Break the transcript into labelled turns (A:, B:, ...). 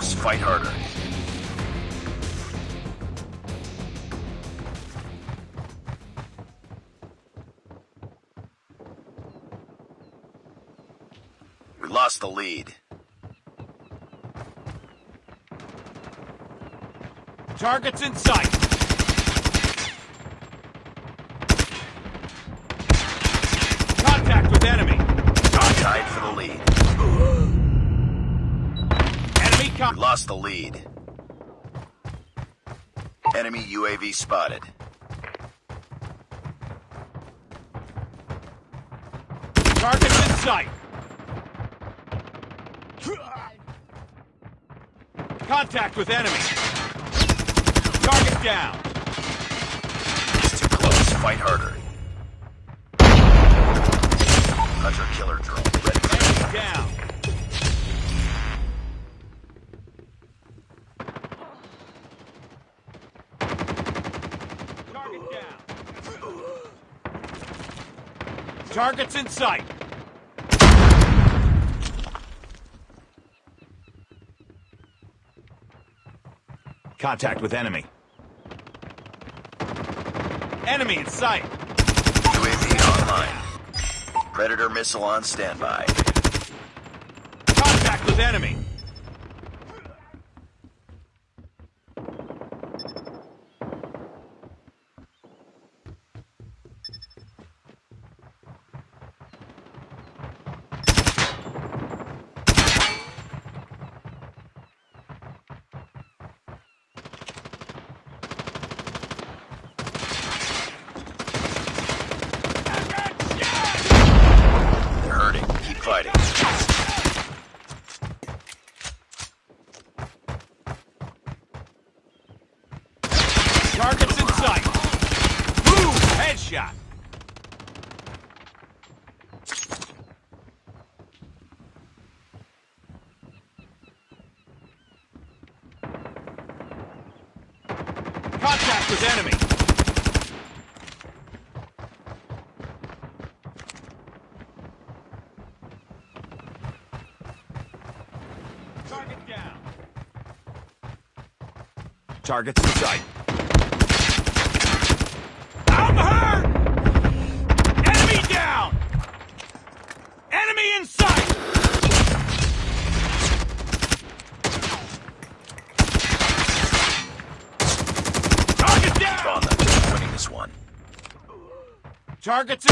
A: fight harder. We lost the lead.
B: Targets in sight. Contact with enemy.
A: Tied for the lead.
B: Enemy
A: We lost the lead. Enemy UAV spotted.
B: Targets in sight. Contact with enemy. Target down.
A: It's too close. Fight harder. Hunter killer drone ready
B: Enemy down. Targets in sight. Contact with enemy. Enemy in sight.
A: UAV online. Predator missile on standby.
B: Contact with enemy. Headshot. Contact with enemy. Target down. Targets in sight. I'm hurt! Enemy down! Enemy in sight! Target
A: On
B: down!
A: them. We're winning this one.
B: Targets.